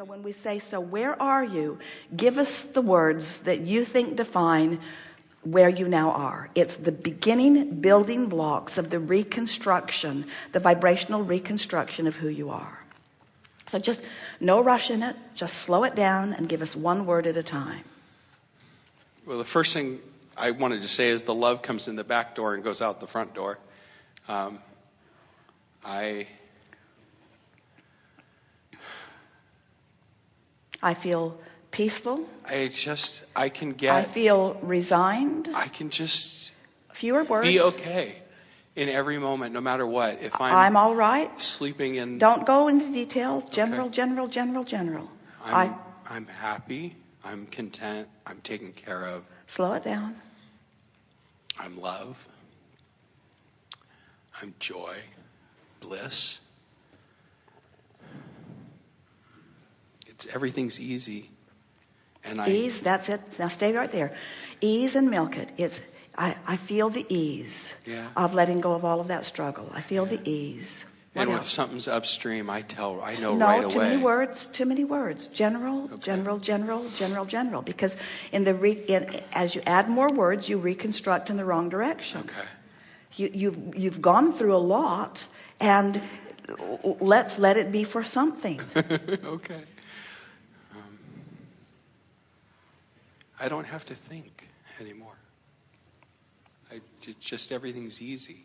so when we say so where are you? Give us the words that you think define where you now are. It's the beginning building blocks of the reconstruction the vibrational reconstruction of who you are. So just no rush in it. Just slow it down and give us one word at a time. Well the first thing I wanted to say is the love comes in the back door and goes out the front door. Um, I I feel peaceful. I just I can get I feel resigned. I can just fewer words. be okay in every moment no matter what. If I'm I'm all right. sleeping in don't go into detail. General okay. general general general. I'm, I, I'm happy. I'm content. I'm taken care of. Slow it down. I'm love. I'm joy. Bliss it's everything's easy. And I ease that's it. Now stay right there. Ease and milk it. It's I, I feel the ease yeah. of letting go of all of that struggle. I feel the ease. What and else? if something's upstream I tell I know no, right away. too many words too many words. General okay. general general general general. Because in the re, in, as you add more words you reconstruct in the wrong direction. Okay. You, you've you've gone through a lot and let's let it be for something. Okay I don't have to think anymore. I just everything's easy.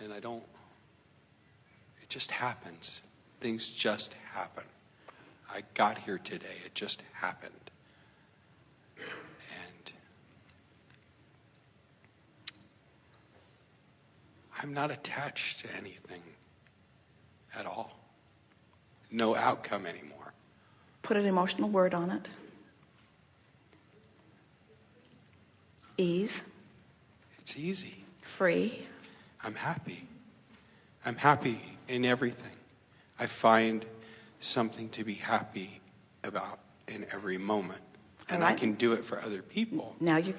And I don't it just happens. Things just happen. I got here today. It just happened. And I'm not attached to anything at all. No outcome anymore. Put an emotional word on it. Ease. It's easy. Free. I'm happy. I'm happy in everything. I find something to be happy about in every moment. And right. I can do it for other people. Now you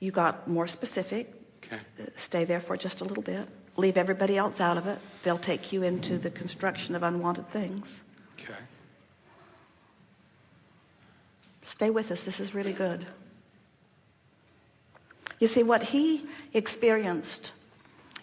you got more specific. Okay. Uh, stay there for just a little bit. Leave everybody else out of it. They'll take you into the construction of unwanted things. Okay. Stay with us. This is really good. You see, what he experienced,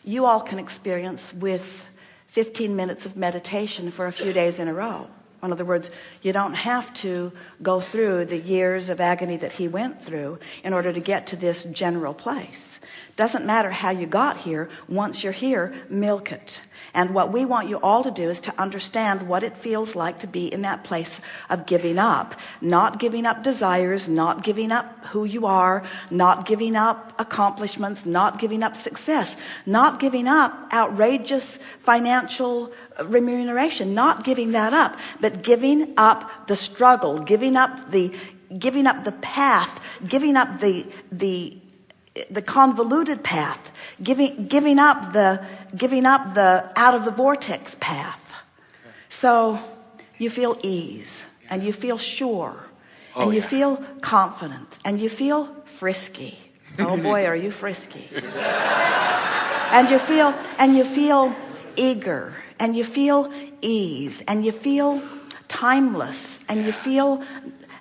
you all can experience with 15 minutes of meditation for a few days in a row. In other words, you don't have to go through the years of agony that he went through in order to get to this general place. Doesn't matter how you got here. Once you're here, milk it. And what we want you all to do is to understand what it feels like to be in that place of giving up, not giving up desires, not giving up who you are, not giving up accomplishments, not giving up success, not giving up outrageous financial remuneration, not giving that up, but giving up the struggle, giving up the, giving up the path, giving up the, the, the convoluted path, giving, giving up the, giving up the out of the vortex path. So you feel ease and you feel sure oh, and you yeah. feel confident and you feel frisky. Oh boy, are you frisky. and you feel, and you feel eager and you feel ease and you feel timeless and you feel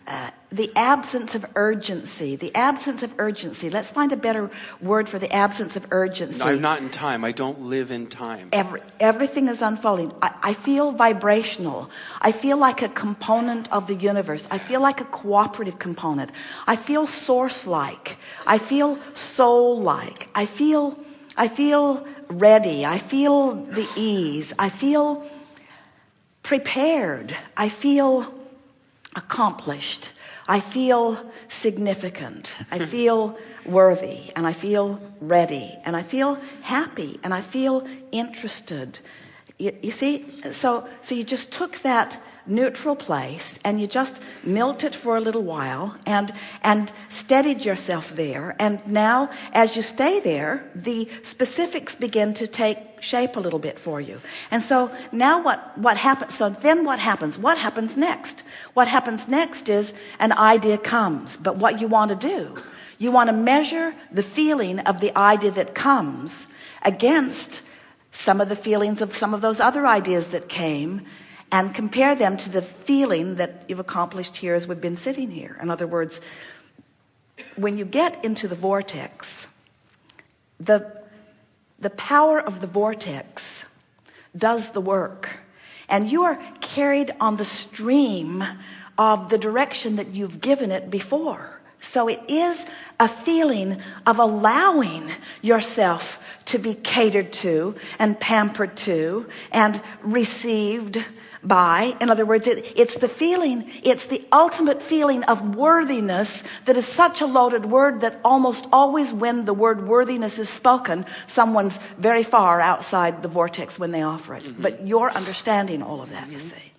uh, the absence of urgency. The absence of urgency. Let's find a better word for the absence of urgency. No, I'm not in time. I don't live in time. Every, everything is unfolding. I, I feel vibrational. I feel like a component of the universe. I feel like a cooperative component. I feel source like I feel soul like I feel I feel ready. I feel the ease. I feel prepared. I feel accomplished. I feel significant. I feel worthy and I feel ready and I feel happy and I feel interested. You, you see? So so you just took that neutral place and you just milked it for a little while and and steadied yourself there. And now as you stay there the specifics begin to take shape a little bit for you. And so now what what happens so then what happens? What happens next? What happens next is an idea comes. But what you want to do you want to measure the feeling of the idea that comes against some of the feelings of some of those other ideas that came and compare them to the feeling that you've accomplished here as we've been sitting here. In other words when you get into the vortex the the power of the vortex does the work. And you are carried on the stream of the direction that you've given it before. So it is a feeling of allowing yourself to be catered to and pampered to and received by in other words it, it's the feeling it's the ultimate feeling of worthiness that is such a loaded word that almost always when the word worthiness is spoken someone's very far outside the vortex when they offer it mm -hmm. but you're understanding all of that mm -hmm. you mm-hmm. see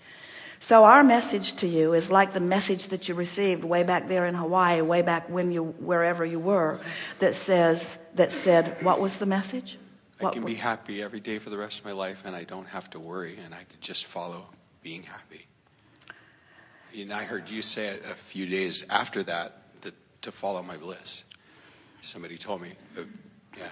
so our message to you is like the message that you received way back there in Hawaii way back when you wherever you were that says that said what was the message I can be happy every day for the rest of my life and I don't have to worry and I could just follow being happy. And I heard you say it a few days after that, that to follow my bliss. Somebody told me, uh, yeah.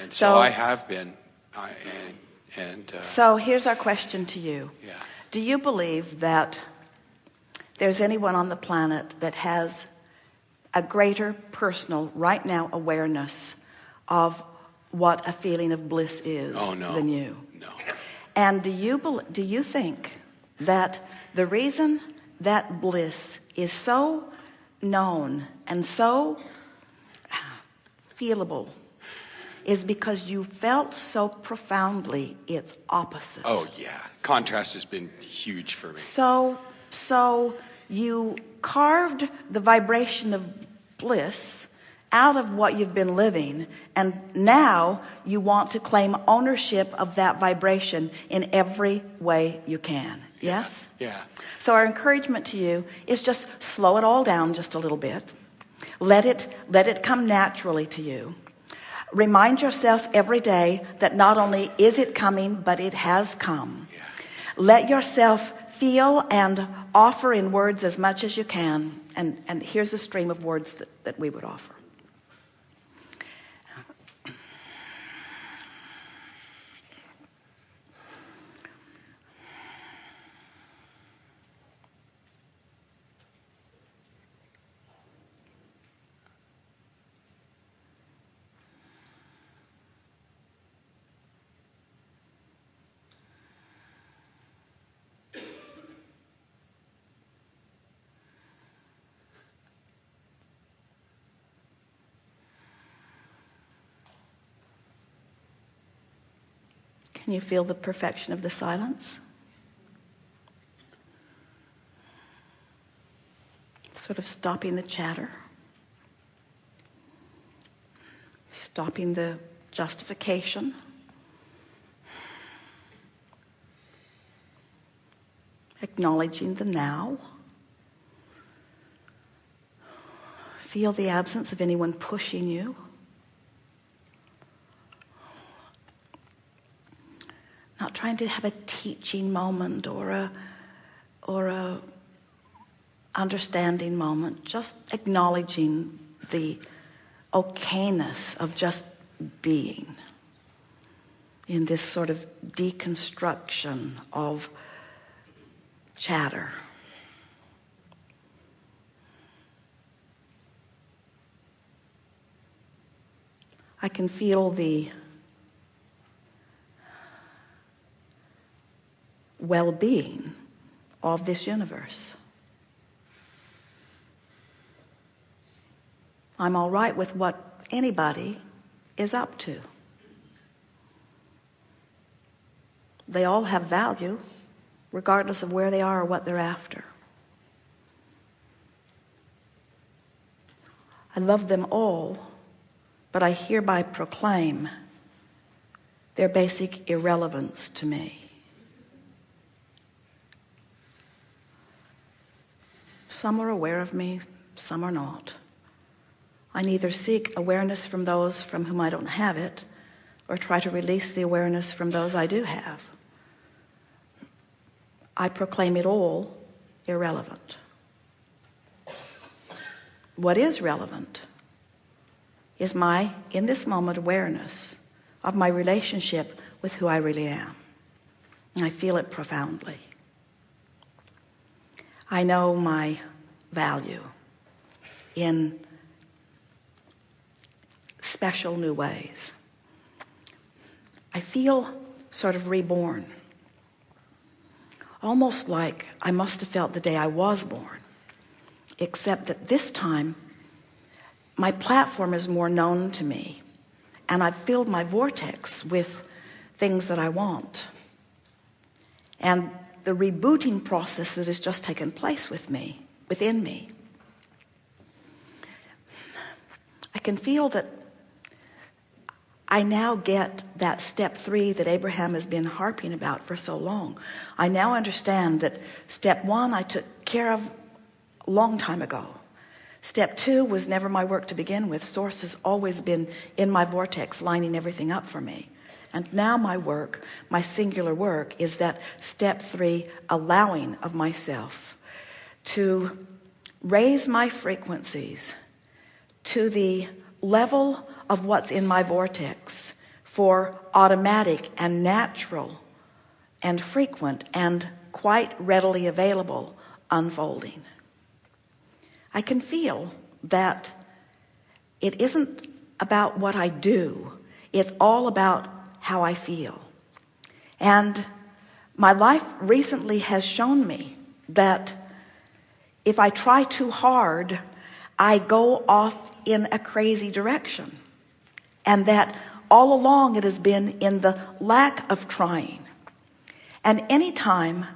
And so, so, I have been. Uh, and, and uh, so here's our question to you. Yeah. Do you believe that there's anyone on the planet that has a greater personal right now awareness of what a feeling of bliss is oh, no. than you. No. And do you do you think that the reason that bliss is so known and so uh, feelable is because you felt so profoundly its opposite? Oh yeah. Contrast has been huge for me. So so you carved the vibration of bliss out of what you've been living and now you want to claim ownership of that vibration in every way you can. Yes? Yeah. So our encouragement to you is just slow it all down just a little bit. Let it let it come naturally to you. Remind yourself every day that not only is it coming but it has come. Yeah. let yourself feel and offer in words as much as you can and and here's a stream of words that, that we would offer Can you feel the perfection of the silence? Sort of stopping the chatter, stopping the justification. Acknowledging the now. Feel the absence of anyone pushing you. not trying to have a teaching moment or a or a understanding moment? Just acknowledging the okayness of just being in this sort of deconstruction of chatter. I can feel the well-being of this universe. I'm all right with what anybody is up to. They all have value regardless of where they are or what they're after. I love them all, but I hereby proclaim their basic irrelevance to me. Some are aware of me, some are not. I neither seek awareness from those from whom I don't have it or try to release the awareness from those I do have. I proclaim it all irrelevant. What is relevant is my, in this moment, awareness of my relationship with who I really am. And I feel it profoundly. I know my value in special new ways. I feel sort of reborn. Almost like I must have felt the day I was born except that this time my platform is more known to me and I've filled my vortex with things that I want. And the rebooting process that has just taken place with me within me. I can feel that I now get that step three that Abraham has been harping about for so long. I now understand that step one I took care of a long time ago. Step two was never my work to begin with. Source has always been in my vortex lining everything up for me and now my work my singular work is that step three allowing of myself to raise my frequencies to the level of what's in my vortex for automatic and natural and frequent and quite readily available unfolding. I can feel that it isn't about what I do. It's all about how I feel. And my life recently has shown me that if I try too hard I go off in a crazy direction. And that all along it has been in the lack of trying. And anytime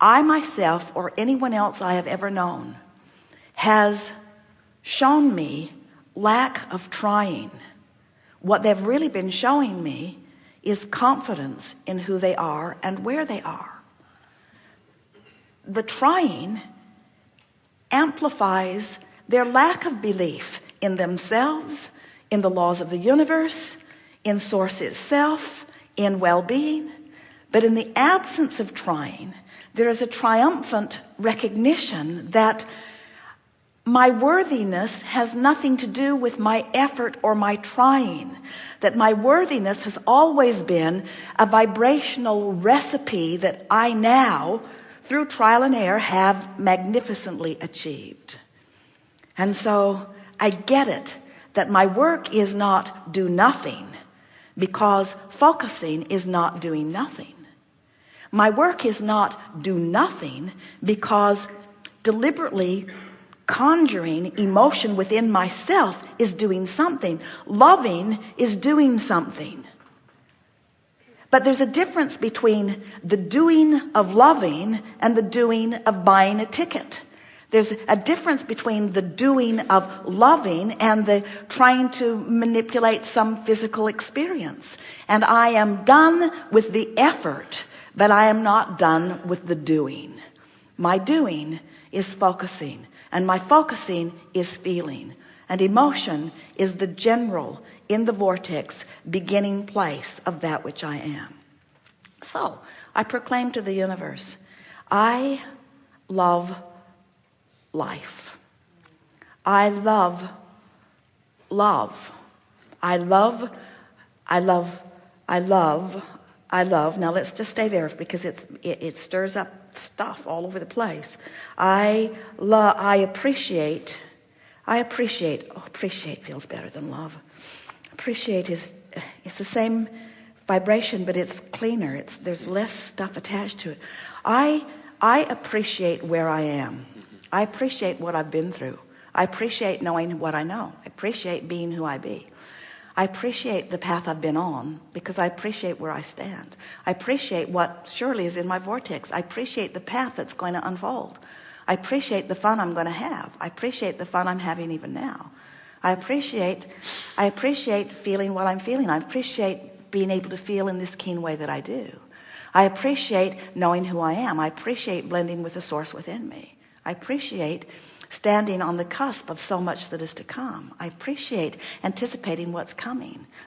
I myself or anyone else I have ever known has shown me lack of trying what they've really been showing me is confidence in who they are and where they are. The trying amplifies their lack of belief in themselves in the laws of the universe in source itself in well-being. But in the absence of trying there is a triumphant recognition that my worthiness has nothing to do with my effort or my trying that my worthiness has always been a vibrational recipe that I now through trial and error have magnificently achieved. And so I get it that my work is not do nothing because focusing is not doing nothing. My work is not do nothing because deliberately conjuring emotion within myself is doing something. Loving is doing something. But there's a difference between the doing of loving and the doing of buying a ticket. There's a difference between the doing of loving and the trying to manipulate some physical experience. And I am done with the effort but I am not done with the doing my doing is focusing and my focusing is feeling and emotion is the general in the vortex beginning place of that which I am. So I proclaim to the universe I love life. I love love. I love I love I love I love. Now let's just stay there because it's it, it stirs up stuff all over the place. I love I appreciate I appreciate oh, appreciate feels better than love. Appreciate is it's the same vibration but it's cleaner. It's there's less stuff attached to it. I I appreciate where I am. I appreciate what I've been through. I appreciate knowing what I know. I appreciate being who I be I appreciate the path I've been on because I appreciate where I stand I appreciate what surely is in my vortex I appreciate the path that's going to unfold I appreciate the fun I'm going to have I appreciate the fun I'm having even now I appreciate I appreciate feeling what I'm feeling I appreciate being able to feel in this keen way that I do I appreciate knowing who I am I appreciate blending with the source within me I appreciate standing on the cusp of so much that is to come. I appreciate anticipating what's coming